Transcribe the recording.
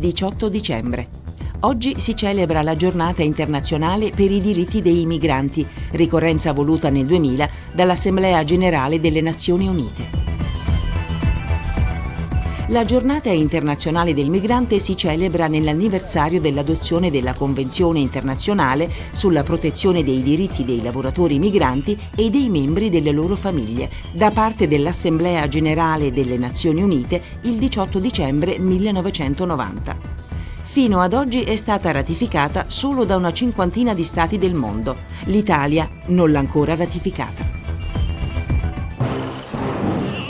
18 dicembre. Oggi si celebra la giornata internazionale per i diritti dei migranti, ricorrenza voluta nel 2000 dall'Assemblea generale delle Nazioni Unite. La giornata internazionale del migrante si celebra nell'anniversario dell'adozione della Convenzione internazionale sulla protezione dei diritti dei lavoratori migranti e dei membri delle loro famiglie da parte dell'Assemblea generale delle Nazioni Unite il 18 dicembre 1990. Fino ad oggi è stata ratificata solo da una cinquantina di stati del mondo. L'Italia non l'ha ancora ratificata.